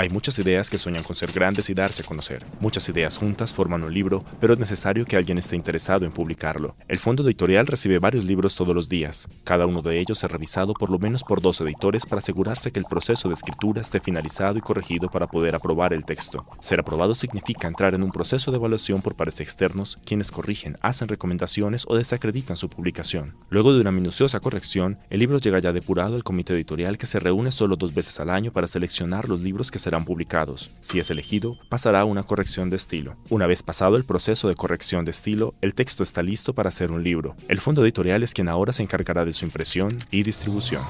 Hay muchas ideas que sueñan con ser grandes y darse a conocer. Muchas ideas juntas forman un libro, pero es necesario que alguien esté interesado en publicarlo. El fondo editorial recibe varios libros todos los días. Cada uno de ellos es revisado por lo menos por dos editores para asegurarse que el proceso de escritura esté finalizado y corregido para poder aprobar el texto. Ser aprobado significa entrar en un proceso de evaluación por pares externos, quienes corrigen, hacen recomendaciones o desacreditan su publicación. Luego de una minuciosa corrección, el libro llega ya depurado al comité editorial que se reúne solo dos veces al año para seleccionar los libros que se serán publicados. Si es elegido, pasará a una corrección de estilo. Una vez pasado el proceso de corrección de estilo, el texto está listo para hacer un libro. El fondo editorial es quien ahora se encargará de su impresión y distribución.